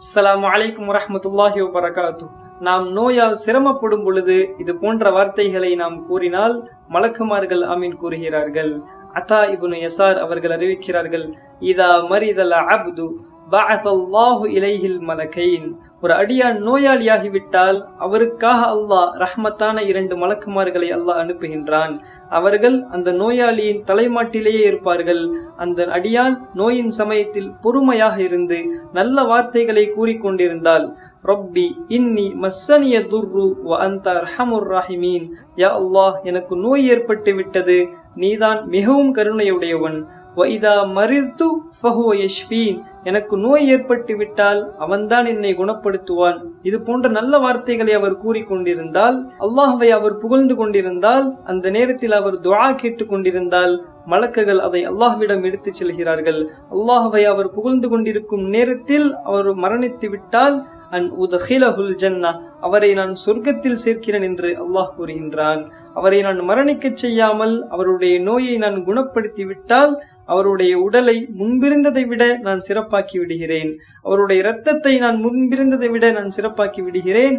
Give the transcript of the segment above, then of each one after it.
அஸ்லாம் வலைக்கம் வரமத்துல்லாஹி வபரகாத்து நாம் நோயால் சிரமப்படும் பொழுது இது போன்ற வார்த்தைகளை நாம் கூறினால் மலக்குமார்கள் அமீன் கூறுகிறார்கள். அத்தா இபுனு எசார் அவர்கள் அறிவிக்கிறார்கள் இதா மரிதல் அப்து பஅஸல்லாஹு இலைஹில் மலக்கைன். ஒரு அடியான் நோயாளியாகிவிட்டால் அவருக்காக அல்லாஹ் ரஹ்மத்தான இரண்டு மலக்குமார்களை அல்லாஹ் அனுப்புகின்றான். அவர்கள் அந்த நோயாளியின் தலைமாட்டிலேயே இருப்பார்கள். அந்த அடியான் நோயின் சமயத்தில் பொறுமையாக இருந்து நல்ல வார்த்தைகளை கூறிக்கொண்டிருந்தால் ரொப்பி இன்னி மஸ்ஸனிய துர்ரு வ அந்த ரஹமுர் ராஹிமீன். யா அல்லாஹ் எனக்கு நோய் ஏற்பட்டு விட்டது நீதான் மிகவும் கருணையுடையவன். வைதா மறித்து ஃபஹுவ யஷ்ஃபீன் எனக்கு நோய் ஏற்பட்டு விட்டால் அவன்தான் என்னை குணப்படுத்துவான். இது போன்ற நல்ல வார்த்தைகளை அவர் கூறிக்கொண்டிருந்தால் அல்லாஹவை அவர் புகழ்ந்து கொண்டிருந்தால் அந்த நேரத்தில் அவர் துவா கேட்டுக் கொண்டிருந்தால் மலக்குகள் அதை அல்லாஹ்விடம் எடுத்துச் செல்கிறார்கள். அல்லாஹவை அவர் புகழ்ந்து கொண்டிருக்கும் நேரத்தில் அவர் மரணித்து விட்டால் அன் உதஹிலஹுல் ஜன்னா அவரை நான் சொர்க்கத்தில் சேர்க்கிறேன் என்று அல்லாஹ் கூறுகின்றான். அவரை நான் மரணிக்கச் செய்யாமல் அவருடைய நோயை நான் குணப்படுத்தி விட்டால் அவருடைய உடலை முன்பிருந்ததை விட நான் சிறப்பாக்கி விடுகிறேன். அவருடைய இரத்தத்தை நான் முன்பிருந்ததை விட நான் சிறப்பாக்கி விடுகிறேன்.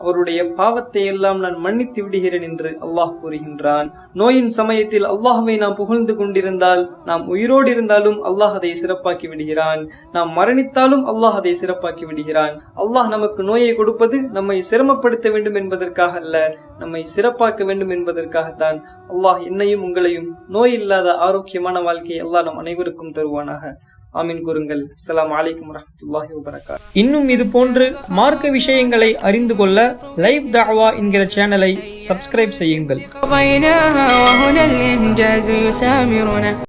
அவருடைய பாவத்தை எல்லாம் நான் மன்னித்து விடுகிறேன் என்று அல்லாஹ் கூறுகின்றான். நோயின் சமயத்தில் அல்லாஹுவை நாம் புகழ்ந்து கொண்டிருந்தால் நாம் உயிரோடு இருந்தாலும் அல்லாஹ் அதை சிறப்பாக்கி விடுகிறான். நாம் மரணித்தாலும் அல்லாஹ் அதை சிறப்பாக்கி விடுகிறான். அல்லாஹ் நமக்கு நோயை கொடுப்பது நம்மை சிரமப்படுத்த வேண்டும் என்பதற்காக அல்ல நம்மை சிறப்பாக்க வேண்டும் என்பதற்காகத்தான். அல்லாஹ் என்னையும் உங்களையும் நோய் இல்லாத ஆரோக்கியமான வாழ்க்கையை எல்லாம் நம் அனைவருக்கும் தருவானாக. ஆமீன் கூறுங்கள். அஸ்ஸலாமு அலைக்கும் வரஹ்மத்துல்லாஹி வபரகாத். இன்னும் இது போன்று மார்க்க விஷயங்களை அறிந்து கொள்ள லைவ் தாவா என்கிற சேனலை சப்ஸ்கிரைப் செய்யுங்கள்.